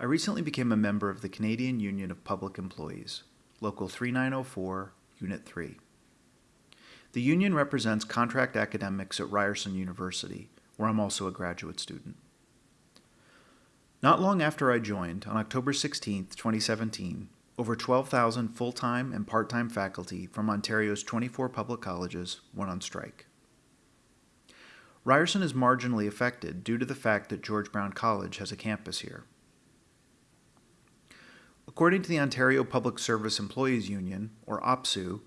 I recently became a member of the Canadian Union of Public Employees, Local 3904, Unit 3. The union represents contract academics at Ryerson University, where I'm also a graduate student. Not long after I joined, on October 16, 2017, over 12,000 full time and part time faculty from Ontario's 24 public colleges went on strike. Ryerson is marginally affected due to the fact that George Brown College has a campus here. According to the Ontario Public Service Employees Union, or OPSEU,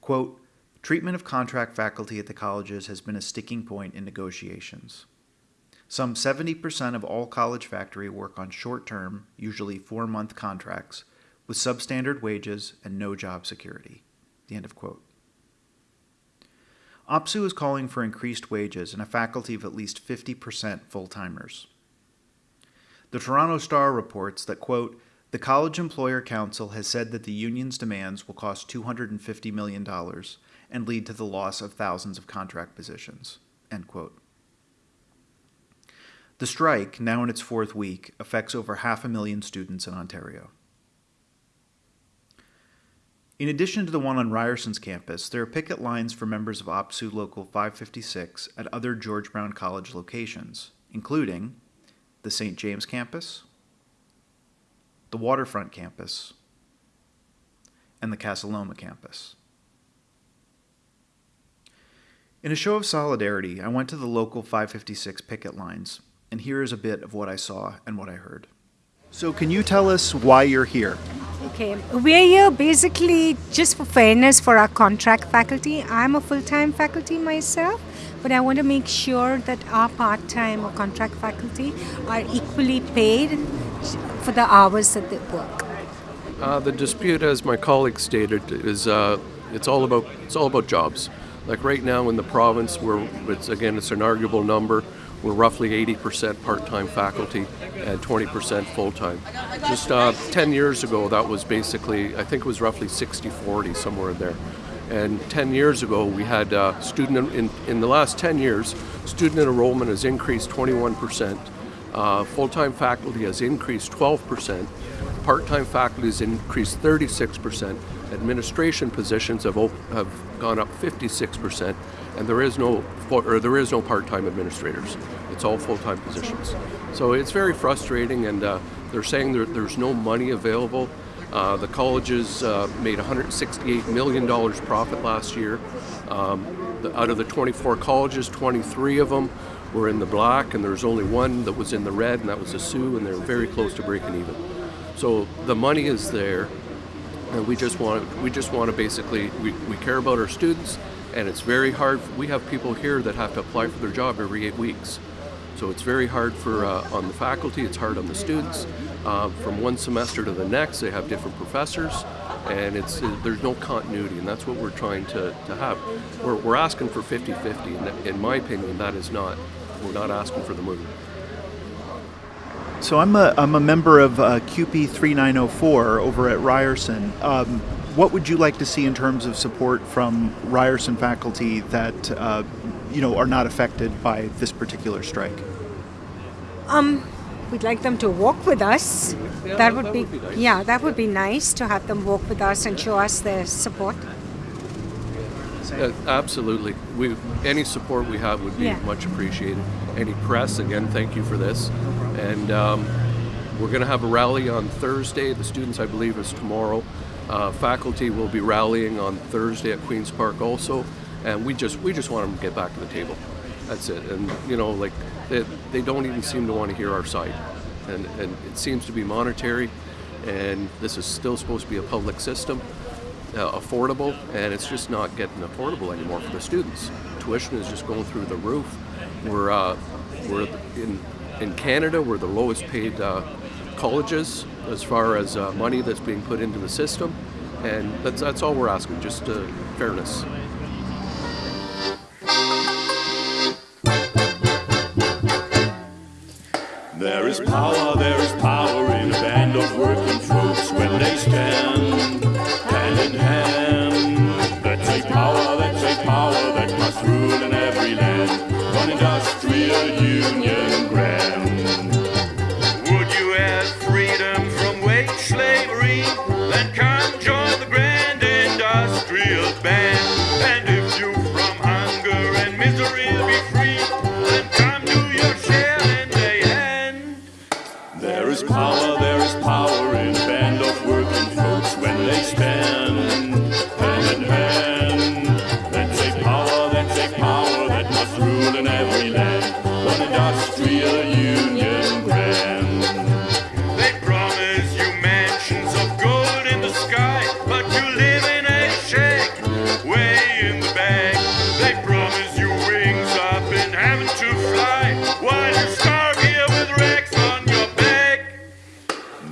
quote, treatment of contract faculty at the colleges has been a sticking point in negotiations. Some 70% of all college faculty work on short term, usually four month contracts, with substandard wages and no job security. The end of quote. OPSEU is calling for increased wages and a faculty of at least 50% full timers. The Toronto Star reports that, quote, the College Employer Council has said that the union's demands will cost $250 million and lead to the loss of thousands of contract positions. The strike, now in its fourth week, affects over half a million students in Ontario. In addition to the one on Ryerson's campus, there are picket lines for members of OPSEU Local 556 at other George Brown College locations, including the St. James campus, the Waterfront campus, and the Casa Loma campus. In a show of solidarity, I went to the local 556 picket lines, and here is a bit of what I saw and what I heard. So, can you tell us why you're here? Okay, we're here basically just for fairness for our contract faculty. I'm a full time faculty myself, but I want to make sure that our part time or contract faculty are equally paid for the hours that they work. Uh, the dispute, as my colleague stated, is uh, it's all about it's all about jobs. Like right now in the province, where it's again it's an arguable number. We're roughly 80% part-time faculty and 20% full-time. Just uh, 10 years ago, that was basically I think it was roughly 60-40 somewhere in there. And 10 years ago, we had uh, student in, in the last 10 years, student enrollment has increased 21 percent uh, full-time faculty has increased 12%, part-time faculty has increased 36%, administration positions have, have gone up 56%, and there is no or there is no part-time administrators. It's all full-time positions. So it's very frustrating, and uh, they're saying there, there's no money available. Uh, the colleges uh, made $168 million profit last year. Um, the, out of the 24 colleges, 23 of them were in the black, and there's only one that was in the red, and that was the Sault, and they're very close to breaking even. So the money is there, and we just want we just want to basically we, we care about our students, and it's very hard. We have people here that have to apply for their job every eight weeks. So it's very hard for uh, on the faculty. It's hard on the students. Uh, from one semester to the next, they have different professors, and it's uh, there's no continuity, and that's what we're trying to, to have. We're, we're asking for 50-50, and in my opinion, that is not we're not asking for the moon. So I'm a, I'm a member of uh, CUPE 3904 over at Ryerson. Um, what would you like to see in terms of support from Ryerson faculty that uh, you know are not affected by this particular strike? Um, we'd like them to walk with us. Yeah, that would that be, be nice. yeah, that would be nice to have them walk with us and show us their support. Uh, absolutely. We any support we have would be Yeah. much appreciated. Any press, again, thank you for this. And um, we're going to have a rally on Thursday. The students, I believe, is tomorrow. Uh, faculty will be rallying on Thursday at Queens Park also, and we just we just want them to get back to the table. That's it. And you know, like they, they don't even seem to want to hear our side, and and it seems to be monetary, and this is still supposed to be a public system uh, affordable, and it's just not getting affordable anymore for the students. Tuition is just going through the roof. We're uh, we're in in Canada, we're the lowest paid uh, colleges as far as uh, money that's being put into the system, and that's that's all we're asking, just uh, fairness. There is power,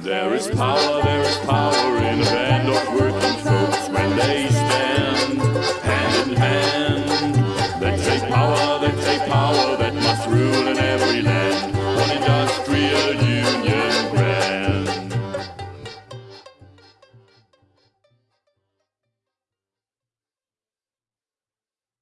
There is power, there is power.